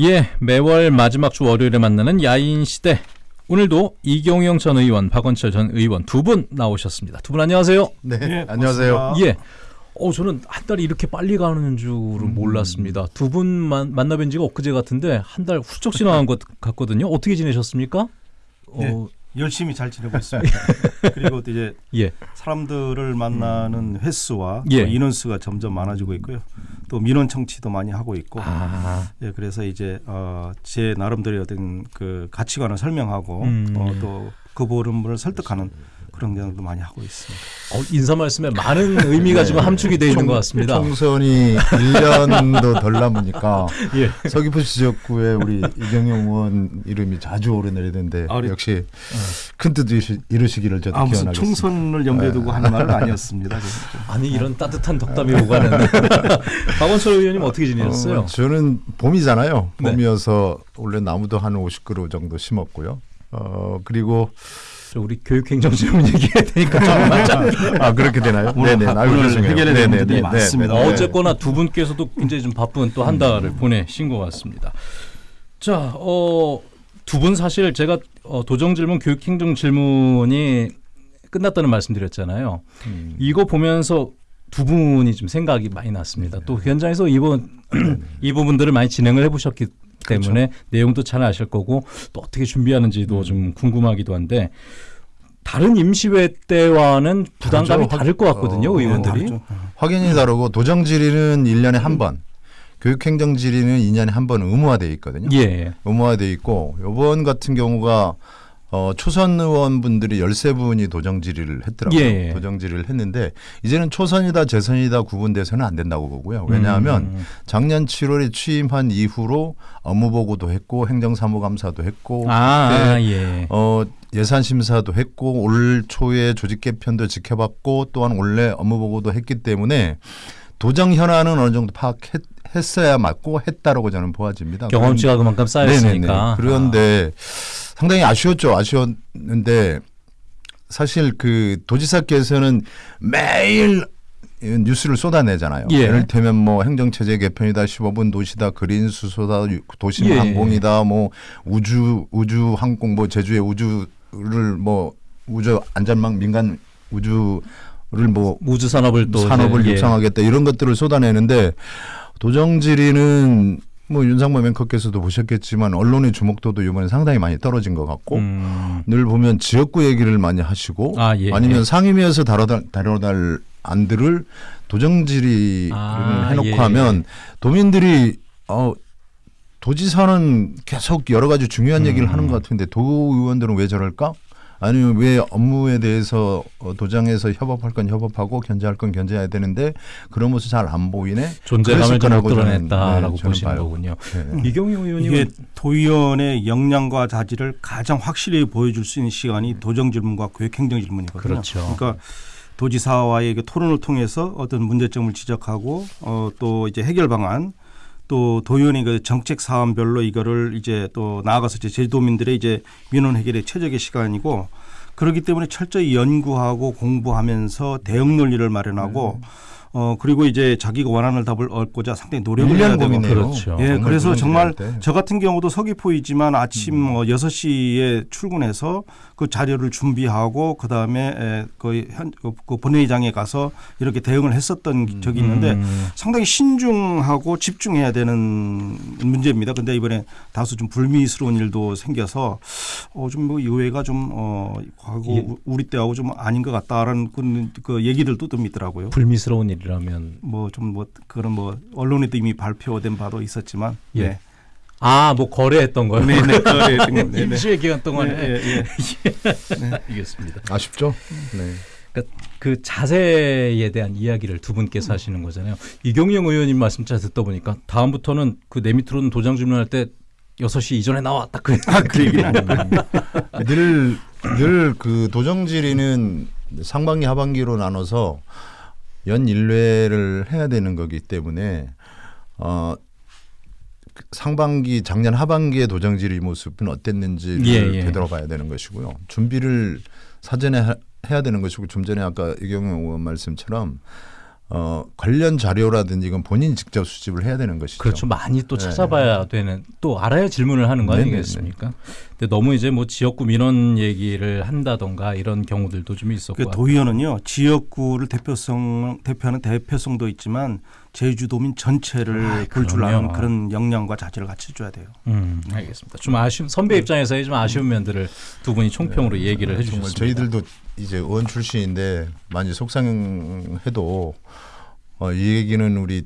예, 매월 마지막 주 월요일에 만나는 야인 시대. 오늘도 이경영 전 의원, 박원철 전 의원 두 분 나오셨습니다. 두 분 안녕하세요. 네, 예, 안녕하세요. 고맙습니다. 예. 어, 저는 한 달이 이렇게 빨리 가는 줄은 몰랐습니다. 두 분 만나뵌 지가 엊그제 같은데 한달 훌쩍 지나간 것 같거든요. 어떻게 지내셨습니까? 네. 어, 열심히 잘 지내고 있습니다. 그리고 또 이제 예. 사람들을 만나는 횟수와 예. 또 인원수가 점점 많아지고 있고요. 또 민원 청취도 많이 하고 있고. 아, 예, 그래서 이제 어, 제 나름대로의 어떤 그 가치관을 설명하고 음. 어, 또그 보름을 설득하는 그 런 경우도 많이 하고 있습니다. 어, 인사 말씀에 많은 의미가 지금 함축이 되어 있는 것 같습니다. 총선이 1년도 덜 남으니까 예. 서귀포 지역구에 우리 이경영 의원 이름이 자주 오르내리는데 아, 역시 큰뜻 이루시기를 저도 아 기원하겠습니다. 총선을 염두에 두고 하는 말은 아니었습니다. 아니 이런 따뜻한 덕담이 오가는 박원철 의원님 어떻게 지내셨어요? 어, 저는 봄이잖아요. 네. 봄이어서 원래 나무도 한 50그루 정도 심었고요. 어 그리고 저 우리 교육행정 질문 얘기해야 되니까. 아 그렇게 되나요? 오늘 하- 오늘. 해결해야 되는 문제들이 많습니다. 어, 네. 어쨌거나 두 분께서도 굉장히 좀 바쁜 또 한 달을 보내신 것 같습니다. 자, 어, 두 분 사실 제가 어, 도정 질문, 교육행정 질문이 끝났다는 말씀드렸잖아요. 음. 이거 보면서 두 분이 좀 생각이 많이 났습니다. 또 현장에서 이번 이 부분들을 많이 진행을 해보셨기 때문에 내용도 잘 아실 거고 또 어떻게 준비하는지도 좀 궁금하기도 한데 다른 임시회 때와는 부담감이 다르죠. 다를 것 같거든요, 어, 의원들이. 다르죠. 확연히 다르고 도정 질의는 1년에 한 번, 교육행정 질의는 2년에 한 번 의무화돼 있거든요. 예. 의무화돼 있고 이번 같은 경우가 어, 초선 의원분들이 13분이 도정 질의를 했더라고요. 예. 도정 질의를 했는데 이제는 초선이다 재선이다 구분돼서는 안 된다고 보고요. 왜냐하면 음. 작년 7월에 취임한 이후로 업무 보고도 했고 행정사무감사도 했고 아, 아, 예. 어, 예산 심사도 했고 올 초에 조직 개편도 지켜봤고 또한 원래 업무 보고도 했기 때문에 도정 현안은 어느 정도 파악했어야 맞고 했다라고 저는 보아집니다. 경험치가 그만큼 쌓였으니까. 네네네. 그런데 상당히 아쉬웠죠. 아쉬웠는데 사실 그 도지사께서는 매일 뉴스를 쏟아내잖아요. 예. 를 들면 뭐 행정체제 개편이다, 15분 도시다, 그린 수소다, 도심 예. 항공이다, 뭐 우주 우주 항공 뭐 제주의 우주를 뭐 우주 안전망 민간 우주를 뭐 우주 산업을 또 산업을 이제, 예. 육성하겠다 이런 것들을 쏟아내는데 도정질의는 뭐 윤상모 앵커께서도 보셨겠지만 언론의 주목도도 이번에 상당히 많이 떨어진 것 같고 음. 늘 보면 지역구 얘기를 많이 하시고 아, 예. 아니면 상임위에서 다뤄달, 다뤄달 안들을 도정질의를 아, 해놓고 예. 하면 도민들이 어 도지사는 계속 여러 가지 중요한 얘기를 음. 하는 것 같은데 도 의원들은 왜 저럴까? 아니면 왜 업무에 대해서 어, 도장에서 협업할 건 협업하고 견제할 건 견제해야 되는데 그런 모습 잘 안 보이네. 존재감을 드러냈다라고 네, 보시는 봐요. 거군요. 네. 이경영 의원님은 이게 도의원의 역량과 자질을 가장 확실히 보여줄 수 있는 시간이 도정 질문과 교육행정 질문이거든요. 그렇죠. 러니까 도지사와의 그 토론을 통해서 어떤 문제점을 지적하고 어, 또 이제 해결 방안 또 도의원이 그 정책 사안별로 이거를 이제 또 나아가서 제주도민들의 이제 민원 해결의 최적의 시간이고 그렇기 때문에 철저히 연구하고 공부하면서 대응 논리를 마련하고 어 그리고 이제 자기가 원하는 답을 얻고자 상당히 노력을 해야 1년 되고. 그렇죠. 예, 그래서 정말. 저 같은 경우도 서귀포이지만 아침 뭐 6시에 출근해서 그 자료를 준비하고 그다음에 에, 그, 현, 그- 그 본회의장에 가서 이렇게 대응을 했었던 적이 있는데 음. 상당히 신중하고 집중해야 되는 문제입니다. 근데 이번에 다소 좀 불미스러운 일도 생겨서 어, 좀 뭐 의회가 좀 어, 과거 예. 우리 때하고 좀 아닌 것 같다라는 그, 그 얘기들도 좀 있더라고요. 불미스러운 일이라면 뭐 좀뭐 그런 뭐 언론에도 이미 발표된 바도 있었지만 예. 네. 아, 뭐 거래했던 거요. 네, 네, 거래했던 거. 네, 네. 임시회 기간 동안에 예, 예, 예. 알겠습니다. 아쉽죠. 네. 그러니까 그 자세에 대한 이야기를 두 분께서 하시는 거잖아요. 이경영 의원님 말씀 잘 듣다 보니까 다음부터는 그 내 밑으로는 도장 질문할 때 6시 이전에 나와 딱 그. 아, 그 얘기는. 늘늘 그 도정질의는 상반기 하반기로 나눠서 연 1회를 해야 되는 거기 때문에 어 상반기 작년 하반기의 도정질의 모습은 어땠는지를 예, 예. 되돌아봐야 되는 것이고요. 준비를 사전에 하- 해야 되는 것이고 좀 전에 아까 이경영 의원 말씀처럼 어, 관련 자료라든지 이건 본인이 직접 수집을 해야 되는 것이죠. 그렇죠. 많이 또 네. 찾아봐야 되는 또 알아야 질문을 하는 거 네네네. 아니겠습니까? 근데 너무 이제 뭐 지역구 민원 얘기를 한다던가 이런 경우들도 좀 있었고 그 도의원은요 지역구를 대표성 대표하는 대표성도 있지만 제주도민 전체를 아, 볼줄 아는 그럼요. 그런 역량과 자질을 갖춰줘야 돼요. 음, 알겠습니다. 좀 아쉬운 선배 입장에서의 좀 아쉬운 면들을 두 분이 총평으로 얘기를 네, 정말 해주셨습니다. 저희들도 이제 의원 출신인데 많이 속상해도 어, 이 얘기는 우리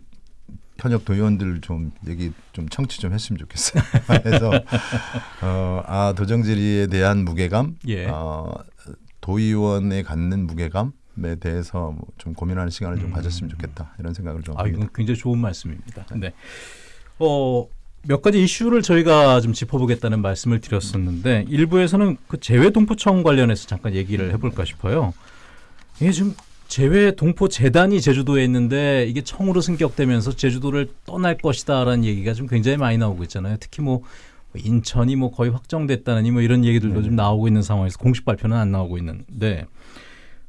현역 도의원들 좀 얘기 좀 청취 좀 했으면 좋겠어요. 그래서 어, 아 도정질의에 대한 무게감, 예. 어, 도의원에 갖는 무게감에 대해서 뭐 좀 고민하는 시간을 좀 음. 가졌으면 좋겠다 이런 생각을 좀 아, 합니다. 이건 굉장히 좋은 말씀입니다. 네. 어, 몇 가지 이슈를 저희가 좀 짚어보겠다는 말씀을 드렸었는데 일부에서는 그 재외 동포청 관련해서 잠깐 얘기를 해볼까 싶어요. 이게 지금 재외 동포 재단이 제주도에 있는데 이게 청으로 승격되면서 제주도를 떠날 것이다라는 얘기가 좀 굉장히 많이 나오고 있잖아요. 특히 뭐 인천이 뭐 거의 확정됐다느니 뭐 이런 얘기들도 네. 좀 나오고 있는 상황에서 공식 발표는 안 나오고 있는데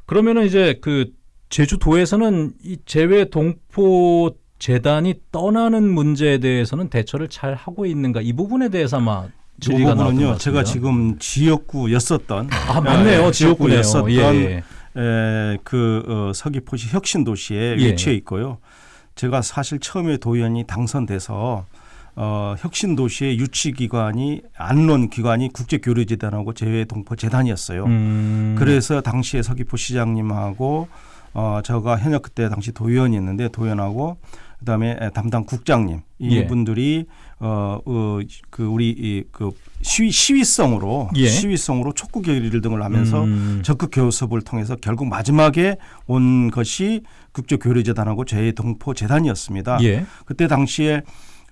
그러면은 이제 그 제주도에서는 이 재외 동포 재단이 떠나는 문제에 대해서는 대처를 잘 하고 있는가 이 부분에 대해서 아마 것 부분은요 제가. 지금 지역구였었던 아 맞네요 예, 지역구네요. 지역구였었던 예, 예. 에, 그 어, 서귀포시 혁신도시에 예. 위치해 있고요. 제가 사실 처음에 도의원이 당선돼서 어, 혁신도시의 유치기관이 안론기관이 국제교류재단하고 재외동포재단이었어요. 음, 그래서 당시에 서귀포 시장님하고 어, 제가 현역 그때 당시 도의원이었는데 도의원하고 그다음에 담당 국장님 예. 이분들이 어, 어, 그 우리 이, 그 시위 시위성으로 예. 시위성으로 촉구 결의를 등을 하면서 음, 적극 교섭을 통해서 결국 마지막에 온 것이 국제 교류 재단하고 재동포 재단이었습니다. 예. 그때 당시에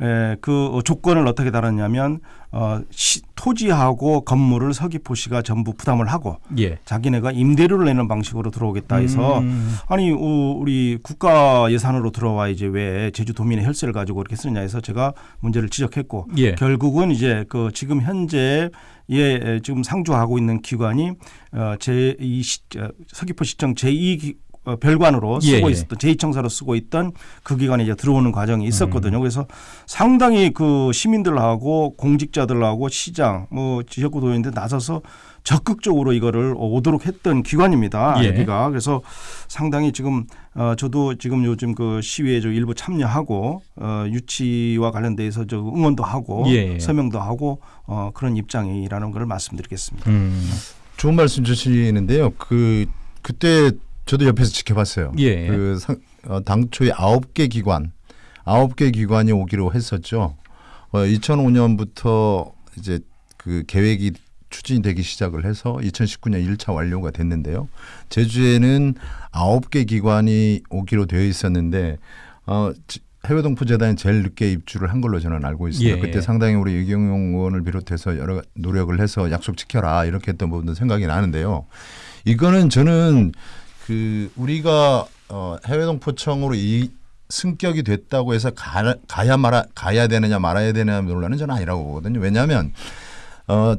에, 그 조건을 어떻게 달았냐면 어, 시, 토지하고 건물을 서귀포시가 전부 부담을 하고 예. 자기네가 임대료를 내는 방식으로 들어오겠다 해서 음, 아니 우- 우리 국가 예산으로 들어와 이제 왜 제주도민의 혈세를 가지고 그렇게 쓰느냐 해서 제가 문제를 지적했고 예. 결국은 이제 그 지금 현재 예 지금 상주하고 있는 기관이 어, 제2 서귀포 시청 제2 어, 별관으로 예, 쓰고 예. 있었던 제2청사로 쓰고 있던 그 기관에 이제 들어오는 과정이 있었거든요. 음. 그래서 상당히 그 시민들하고 공직자들하고 시장 뭐 지역구 도민들 나서서 적극적으로 이거를 오도록 했던 기관입니다. 예. 여기가 그래서 상당히 지금 어 저도 지금 요즘 그 시위에 저 일부 참여하고 어 유치와 관련돼서 저 응원도 하고 예, 예. 서명도 하고 어 그런 입장이라는 걸 말씀드리겠습니다. 음, 좋은 말씀 주시는데요. 그 그때 저도 옆에서 지켜봤어요. 예. 그 상, 어, 당초에 아홉 개 기관, 아홉 개 기관이 오기로 했었죠. 어, 2005년부터 이제 그 계획이 추진이 되기 시작을 해서 2019년 1차 완료가 됐는데요. 제주에는 아홉 개 기관이 오기로 되어 있었는데 어, 지- 해외 동포 재단이 제일 늦게 입주를 한 걸로 저는 알고 있습니다. 예. 그때 상당히 우리 이경용 의원을 비롯해서 여러 노력을 해서 약속 지켜라 이렇게 했던 부분도 생각이 나는데요. 이거는 저는 그 우리가 어 해외 동포청으로 이 승격이 됐다고 해서 가, 가야 말아 가야 되느냐 말아야 되느냐 논란은 저는 아니라고 보거든요. 왜냐하면 어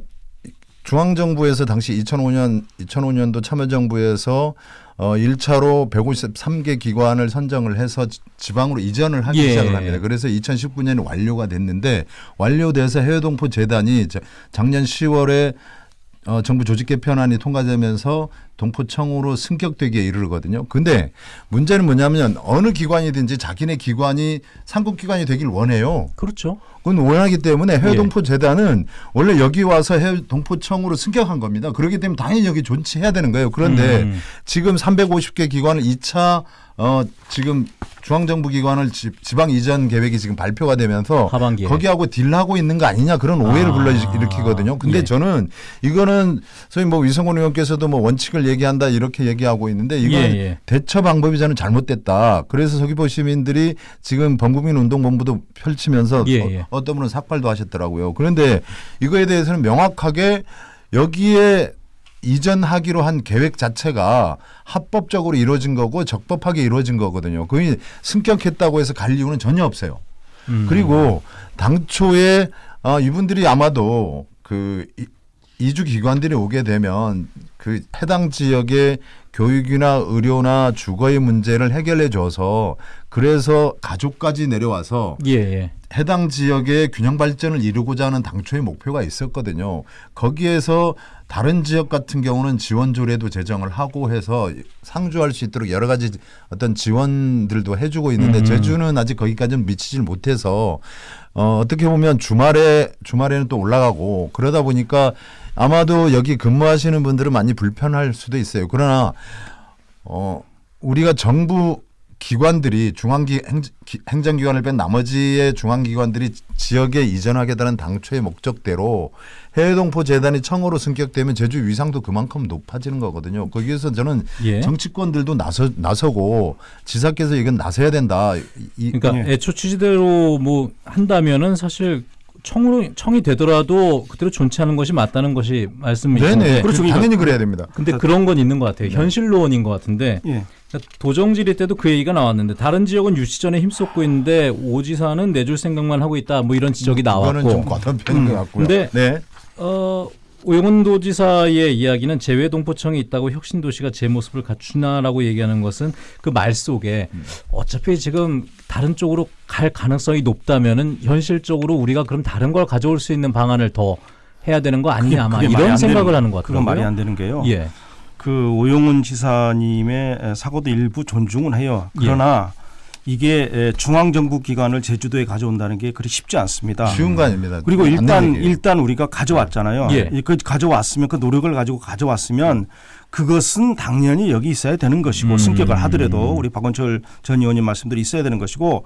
중앙 정부에서 당시 2005년 2005년도 참여정부에서 어 1차로 153개 기관을 선정을 해서 지- 지방으로 이전을 하기 예. 시작을 합니다. 그래서 2019년에 완료가 됐는데 완료돼서 해외동포 재단이 자- 작년 10월에 어, 정부 조직 개편안이 통과되면서 동포청으로 승격되기에 이르거든요. 근데 문제는 뭐냐면 어느 기관이든지 자기네 기관이 상급 기관이 되길 원해요. 그렇죠. 그건 원하기 때문에 예. 해외 동포 재단은 원래 여기 와서 해외 동포청으로 승격한 겁니다. 그렇기 때문에 당연히 여기 존치해야 되는 거예요. 그런데 음. 지금 350개 기관을 2차 어 지금 중앙정부 기관을 지, 방 이전 계획이 지금 발표가 되면서 하반기에. 거기하고 딜하고 있는 거 아니냐 그런 오해를 아. 불러일으키거든요. 근데 예. 저는 이거는 소위 뭐 위성곤 의원께서도 뭐 원칙을 얘기한다 이렇게 얘기하고 있는데 이건 예, 예. 대처 방법이 저는 잘못됐다. 그래서 서귀포 시민들이 지금 범국민 운동본부도 펼치면서 예, 어, 예. 어떤 분은 삭발도 하셨더라고요. 그런데 이거에 대해서는 명확하게 여기에 이전하기로 한 계획 자체가 합법적으로 이루어진 거고 적법하게 이루어진 거거든요. 그게 승격했다고 해서 갈 이유는 전혀 없어요. 음. 그리고 당초에 어, 이분들이 아마도 그 이- 이주 기관들이 오게 되면 그 해당 지역의 교육이나 의료나 주거의 문제를 해결해 줘서 그래서 가족까지 내려와서 예, 예. 해당 지역의 균형 발전을 이루고자 하는 당초의 목표가 있었거든요. 거기에서 다른 지역 같은 경우는 지원 조례도 제정을 하고 해서 상주할 수 있도록 여러 가지 어떤 지원들도 해주고 있는데 음. 제주는 아직 거기까지는 미치질 못해서 어, 어떻게 보면 주말에 주말에는 또 올라가고 그러다 보니까 아마도 여기 근무하시는 분들은 많이 불편할 수도 있어요. 그러나 어, 우리가 정부 기관들이 중앙기 행, 행정기관을 뺀 나머지의 중앙기관들이 지역에 이전하겠다는 당초의 목적대로 해외동포 재단이 청으로 승격되면 제주 위상도 그만큼 높아지는 거거든요. 거기에서 저는 예. 정치권들도 나서 나서고 지사께서 이건 나서야 된다. 이, 그러니까 예. 애초 취지대로 뭐 한다면은 사실 청으로 청이 되더라도 그대로 존치하는 것이 맞다는 것이 말씀이신데 네네. 그렇죠. 당연히 그래야 됩니다. 근데 그런 건 있는 것 같아요. 현실론인 것 같은데 예. 그러니까 도정지리 때도 그 얘기가 나왔는데 다른 지역은 유치전에 힘쏟고 있는데 오지사는 내줄 생각만 하고 있다 뭐 이런 지적이 좀 나왔고 과도한 편인 것 같고요. 근데 네. 어, 오영훈 도지사의 이야기는 재외 동포청이 있다고 혁신 도시가 제 모습을 갖추나라고 얘기하는 것은 그 말 속에 어차피 지금 다른 쪽으로 갈 가능성이 높다면은 현실적으로 우리가 그럼 다른 걸 가져올 수 있는 방안을 더 해야 되는 거 아니냐 아마 이런 안 생각을 되는- 하는 것 그건 같아요. 말이 안 되는 게요. 예. 그 오용훈 지사님의 사고도 일부 존중은 해요. 그러나 이게 에, 중앙정부 기관을 제주도에 가져온다는 게 그리 쉽지 않습니다. 쉬운 거 아닙니다. 그리고 일단. 일단 우리가 가져왔잖아요. 예. 이- 그 가져왔으면 그 노력을 가지고 가져왔으면 그것은 당연히 여기 있어야 되는 것이고 음. 승격을 하더라도 우리 박원철 전 의원님 말씀대로 있어야 되는 것이고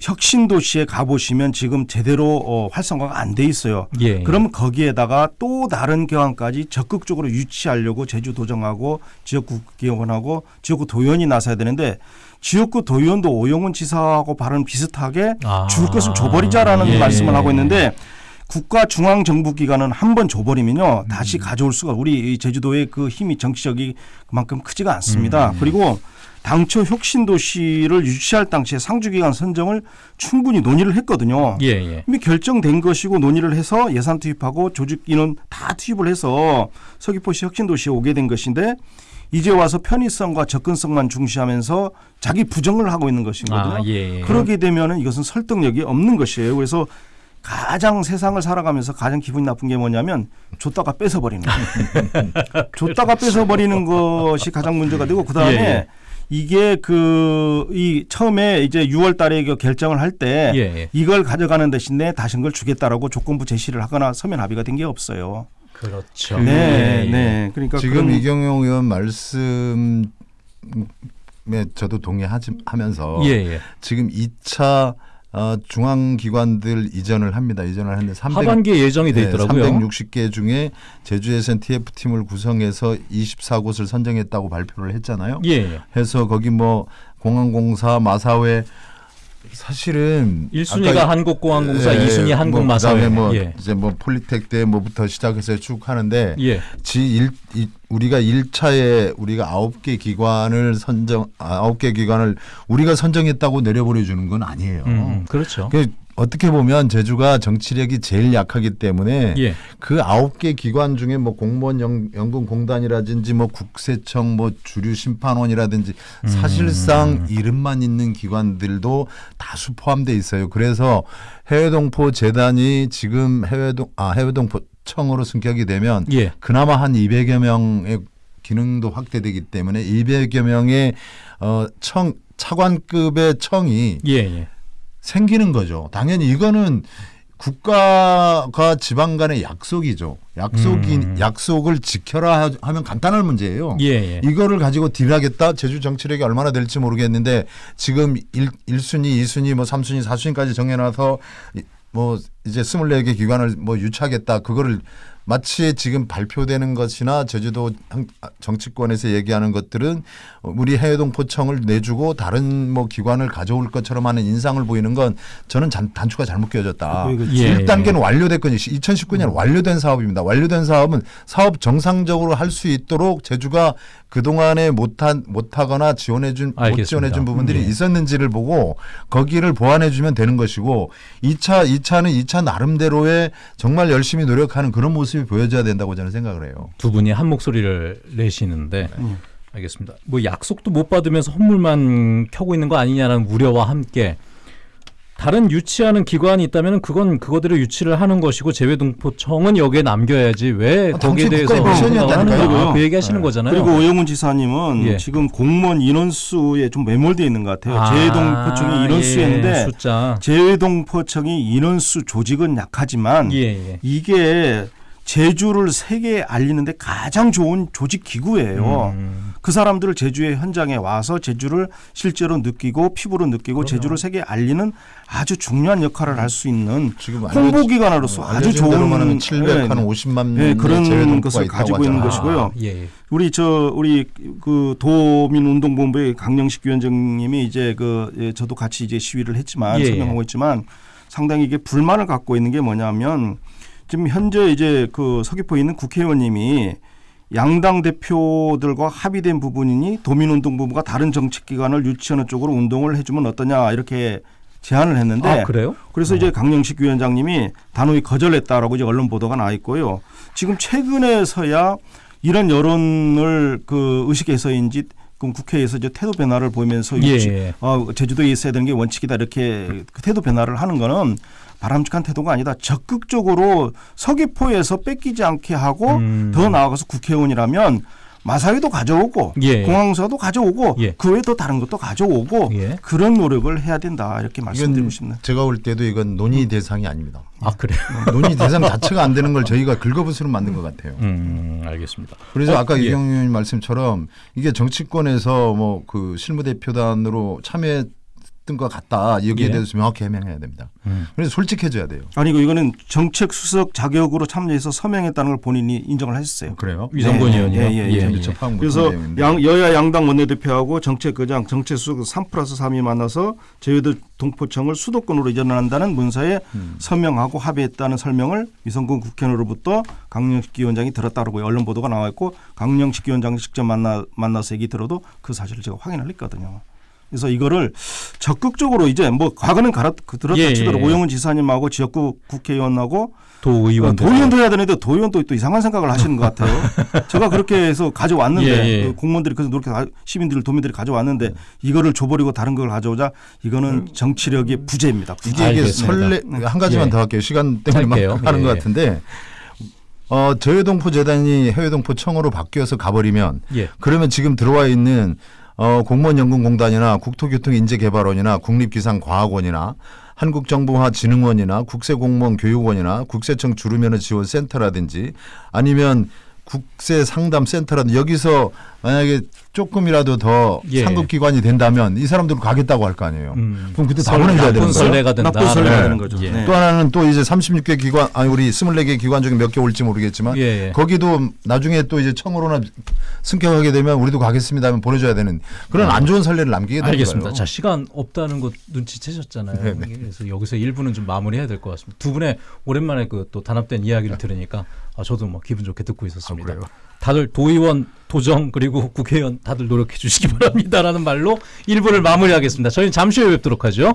혁신 도시에 가 보시면 지금 제대로 어, 활성화가 안 돼 있어요. 예. 그럼 거기에다가 또 다른 기관까지 적극적으로 유치하려고 제주도정하고 지역구 기관하고 지역구 도의원이 나서야 되는데 지역구 도의원도 오영훈 지사하고 발언 비슷하게 아. 줄 것을 줘버리자라는 예. 말씀을 하고 있는데 국가 중앙 정부 기관은 한 번 줘버리면요 음. 다시 가져올 수가 우리 이 제주도의 그 힘이 정치적이 그만큼 크지가 않습니다. 음. 그리고 당초 혁신 도시를 유치할 당시에 상주 기관 선정을 충분히 논의를 했거든요. 예, 예. 이미 결정된 것이고 논의를 해서 예산 투입하고 조직 인원 다 투입을 해서 서귀포시 혁신도시에 오게 된 것인데 이제 와서 편의성과 접근성만 중시하면서 자기 부정을 하고 있는 것이거든요. 아, 예. 예. 그러게 되면 은 이것은 설득력이 없는 것이에요. 그래서 가장 세상을 살아가면서 가장 기분이 나쁜 게 뭐냐면 줬다가 뺏어버리는 거예요. 줬다가 뺏어버리는 것이 가장 문제가 되고 그 다음에 예, 예. 이게 그 이 처음에 이제 6월 달에 그 결정을 할때 예, 예. 이걸 가져가는 대신에 다른 걸 주겠다라고 조건부 제시를 하거나 서면 합의가 된 게 없어요. 그렇죠. 네, 예, 예. 네. 그러니까 지금 그런- 이경영 의원 말씀 에 저도 동의하면서 예, 예. 지금 2차 어, 중앙기관들 이전을 합니다. 이전을 하는데 300, 하반기에 예정이 돼 있더라고요. 360개 중에 제주에선 TF팀을 구성해서 24곳을 선정했다고 발표를 했잖아요. 예, 예. 해서 거기 뭐 공항공사, 마사회 사실은 1순위가 아까 한국공항공사, 예, 2순위 뭐 한국마사회. 그다음에 뭐 예. 이제 뭐 폴리텍 때 뭐부터 시작해서 쭉 하는데 예. 지1 우리가 1차에 우리가 아홉 개 기관을 선정 아홉 개 기관을 우리가 선정했다고 내려보내 주는 건 아니에요. 음, 그렇죠. 그 어떻게 보면 제주가 정치력이 제일 약하기 때문에 예. 그 아홉 개 기관 중에 뭐 공무원 연, 연금 공단이라든지 뭐 국세청 뭐 주류 심판원이라든지 음. 사실상 이름만 있는 기관들도 다수 포함돼 있어요. 그래서 해외동포 재단이 지금 해외동 아 해외동포 청으로 승격이 되면 예. 그나마 한 200여 명의 기능도 확대되기 때문에 200여 명의 어청 차관급의 청이 예, 예. 생기는 거죠. 당연히 이거는 국가가 지방 간의 약속이죠. 약속이 음. 약속을 지켜라 하- 하면 간단한 문제예요. 예, 예. 이거를 가지고 딜하겠다. 제주 정치력이 얼마나 될지 모르겠는데 지금 1, 1순위, 2순위, 뭐 3순위, 4순위까지 정해 놔서 이- 뭐 이제 24개 기관을 뭐 유치하겠다. 그거를 마치 지금 발표되는 것이나 제주도 한- 정치권에서 얘기하는 것들은 우리 해외동 포청을 내주고 다른 뭐 기관을 가져올 것처럼 하는 인상을 보이는 건 저는 잔- 단추가 잘못 끼워졌다. 그- 그- 예. 1단계는 완료됐거든요. 2019년 완료된 사업입니다. 완료된 사업은 사업 정상적으로 할 수 있도록 제주가 그동안에 못한 못하거나 지원해 준못 알겠습니다. 지원해 준 부분들이 예. 있었는지를 보고 거기를 보완해 주면 되는 것이고 2차 2차는 2차 나름대로의 정말 열심히 노력하는 그런 모습 이 보여져야 된다고 저는 생각을 해요. 두 분이 한 목소리를 내시는데 음. 알겠습니다. 뭐 약속도 못 받으면서 헌물만 켜고 있는 거 아니냐는 우려와 함께 다른 유치하는 기관이 있다면 그건 그거대로 유치를 하는 것이고 재외동포청은 여기에 남겨야지 왜 아, 거기에 대해서. 하는? 그 네. 얘기하시는 거잖아요. 그리고 오영훈 지사님은 예. 지금 공무원 인원수에 좀 매몰되어 있는 것 같아요. 재외동포청이 인원수였는데 예, 숫자 재외동포청이 인원수 조직은 약하지만 예, 예. 이게 제주를 세계에 알리는데 가장 좋은 조직 기구예요. 음. 그 사람들을 제주의 현장에 와서 제주를 실제로 느끼고 피부로 느끼고 제주를 세계에 알리는 아주 중요한 역할을 할 수 있는 홍보 기관으로서 아주 좋은 대로만 700, 예, 한 50만 예, 명의 그런 재외동포가 것을 가지고 있는. 것이고요. 아, 예, 예. 우리 저 우리 그 도민 운동본부의 강영식 위원장님이 이제 그 예, 저도 같이 이제 시위를 했지만 예, 예. 설명하고 있지만 상당히 이게 불만을 갖고 있는 게 뭐냐면 지금 현재 이제 그 서귀포에 있는 국회의원님이 양당 대표들과 합의된 부분이니 도민운동본부가 다른 정책기관을 유치하는 쪽으로 운동을 해주면 어떠냐 이렇게 제안을 했는데 아 그래요? 그래서 이제 강영식 위원장님이 단호히 거절했다라고 이제 언론 보도가 나 있고요. 지금 최근에서야 이런 여론을 그 의식해서인지 그럼 국회에서 이제 태도 변화를 보이면서 예, 예. 어, 제주도에 있어야 되는 게 원칙이다 이렇게 그 태도 변화를 하는 거는 바람직한 태도가 아니다. 적극적으로 서귀포에서 뺏기지 않게 하고 음. 더 나아가서 국회의원이라면 마사위도 가져오고 예. 공항서도 가져오고 예. 그 외에 또 다른 것도 가져오고 예. 그런 노력을 해야 된다 이렇게 말씀드리고 싶네요. 제가 볼 때도 이건 논의 대상이 아닙니다. 아 그래요? 논의 대상 자체가 안 되는 걸 저희가 긁어부스로 만든 것 같아요. 음 알겠습니다. 그래서 어, 아까 예. 이경윤 의원님 말씀처럼 이게 정치권에서 뭐 그 실무대표단으로 참여했던 것 같다 여기에 예. 대해서 명확히 해명해야 됩니다. 음. 그래서 솔직해져야 돼요. 아니고 이거는 정책 수석 자격으로 참여해서 서명했다는 걸 본인이 인정을 하셨어요. 그래요? 위성권 네, 의원이요. 예, 예, 예. 접한 그래서. 양, 여야 양당 원내대표하고 정책의장, 정책수석 3 플러스 3이 만나서 제주도 동포청을 수도권으로 이전한다는 문서에 음. 서명하고 합의했다는 설명을 위성군 국회의원으로부터 강영식 위원장이 들었다고 언론 보도가 나와 있고 강영식 위원장 직접 만나 만나서 얘기 들어도 그 사실을 제가 확인을 했거든요. 그래서 이거를 적극적으로 이제 뭐 과거는 갈아 들었다 예, 치더라도 예. 오영훈 지사님하고 지역구 국회의원하고 도의원 도의원도 해야 되는데 도의원도 또 이상한 생각을 하시는 것 같아요. 제가 그렇게 해서 가져왔는데 예, 예. 그 공무원들이 그래서 그렇게 가- 시민들 도민들이 가져왔는데 이거를 줘버리고 다른 걸 가져오자 이거는 정치력의 부재입니다. 부재. 이게. 설레 한 가지만 예. 더 할게요. 시간 때문에 막. 하는 예, 것 예. 같은데 어, 저해동포 재단이 해외동포 청으로 바뀌어서 가버리면 예. 그러면 지금 들어와 있는 어, 공무원연금공단이나 국토교통인재개발원이나 국립기상과학원이나 한국정보화진흥원이나 국세공무원교육원이나 국세청 주루면허 지원센터라든지 아니면 국세 상담 센터라든지 여기서 만약에 조금이라도 더 예. 상급 기관이 된다면 이 사람들은 가겠다고 할 거 아니에요. 음. 그럼 그때 다 설- 보내줘야 되는 나쁜 거예요. 설레가 된다. 나쁜 설레가 네. 되는 거죠. 예. 네. 또 하나는 또 이제 36개 기관 아니 우리 24개 기관 중에 몇 개 올지 모르겠지만 예, 예. 거기도 나중에 또 이제 청으로나 승격하게 되면 우리도 가겠습니다 하면 보내줘야 되는 그런 안 좋은 선례를 남기게 되는 음. 알겠습니다. 거예요. 자 시간 없다는 거 눈치채셨잖아요. 네, 네. 그래서 여기서 1부는 좀 마무리해야 될 것 같습니다. 두 분의 오랜만에 그 또 단합된 이야기를 들으니까 아, 저도 뭐 기분 좋게 듣고 있었습니다. 아? 다들 도의원, 도정 그리고 국회의원 다들 노력해 주시기 바랍니다라는 말로 1부를 마무리하겠습니다. 저희는 잠시 후에 뵙도록 하죠.